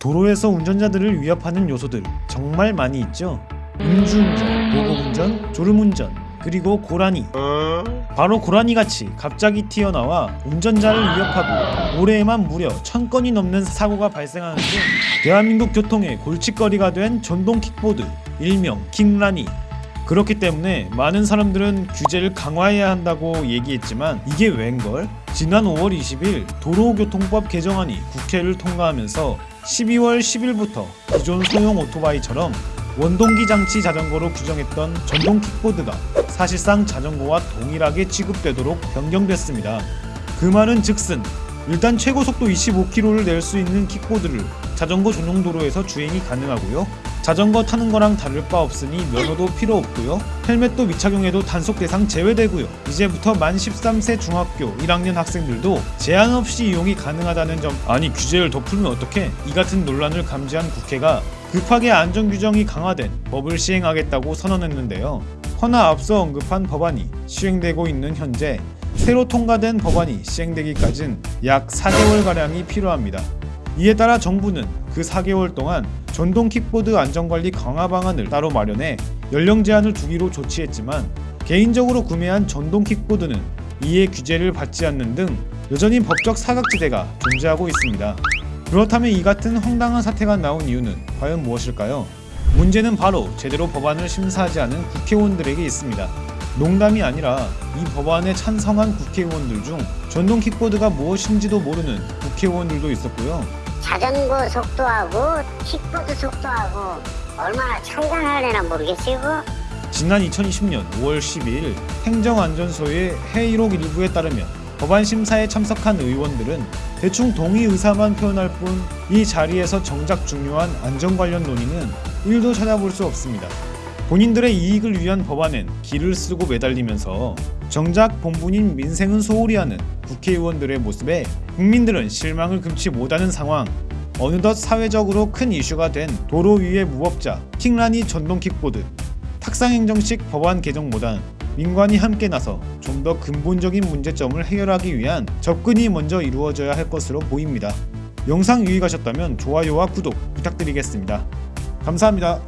도로에서 운전자들을 위협하는 요소들 정말 많이 있죠. 음주운전, 보고운전, 졸음운전, 그리고 고라니. 바로 고라니 같이 갑자기 튀어나와 운전자를 위협하고 올해에만 무려 천 건이 넘는 사고가 발생하는 등 대한민국 교통의 골칫거리가 된 전동 킥보드, 일명 킹라니. 그렇기 때문에 많은 사람들은 규제를 강화해야 한다고 얘기했지만 이게 웬걸? 지난 5월 20일 도로교통법 개정안이 국회를 통과하면서 12월 10일부터 기존 소형 오토바이처럼 원동기 장치 자전거로 규정했던 전동 킥보드가 사실상 자전거와 동일하게 취급되도록 변경됐습니다. 그 말은 즉슨 일단 최고 속도 25km를 낼 수 있는 킥보드를 자전거 전용 도로에서 주행이 가능하고요. 자전거 타는 거랑 다를 바 없으니 면허도 필요 없고요. 헬멧도 미착용해도 단속 대상 제외되고요. 이제부터 만 13세 중학교 1학년 학생들도 제한 없이 이용이 가능하다는 점 아니 규제를 더 풀면 어떡해? 이 같은 논란을 감지한 국회가 급하게 안전 규정이 강화된 법을 시행하겠다고 선언했는데요. 허나 앞서 언급한 법안이 시행되고 있는 현재 새로 통과된 법안이 시행되기까진 약 4개월가량이 필요합니다. 이에 따라 정부는 그 4개월 동안 전동 킥보드 안전관리 강화 방안을 따로 마련해 연령 제한을 두기로 조치했지만 개인적으로 구매한 전동 킥보드는 이에 규제를 받지 않는 등 여전히 법적 사각지대가 존재하고 있습니다. 그렇다면 이 같은 황당한 사태가 나온 이유는 과연 무엇일까요? 문제는 바로 제대로 법안을 심사하지 않은 국회의원들에게 있습니다. 농담이 아니라 이 법안에 찬성한 국회의원들 중 전동 킥보드가 무엇인지도 모르는 국회의원들도 있었고요. 자전거 속도하고 킥보드 속도하고 얼마나 나려나 모르겠어요? 지난 2020년 5월 12일 행정안전소의 회의록 일부에 따르면 법안 심사에 참석한 의원들은 대충 동의 의사만 표현할 뿐 이 자리에서 정작 중요한 안전 관련 논의는 1도 찾아볼 수 없습니다. 본인들의 이익을 위한 법안엔 기를 쓰고 매달리면서 정작 본분인 민생은 소홀히 하는 국회의원들의 모습에 국민들은 실망을 금치 못하는 상황. 어느덧 사회적으로 큰 이슈가 된 도로 위의 무법자 킹라니 전동 킥보드 탁상행정식 법안 개정보단 민관이 함께 나서 좀 더 근본적인 문제점을 해결하기 위한 접근이 먼저 이루어져야 할 것으로 보입니다. 영상 유익하셨다면 좋아요와 구독 부탁드리겠습니다. 감사합니다.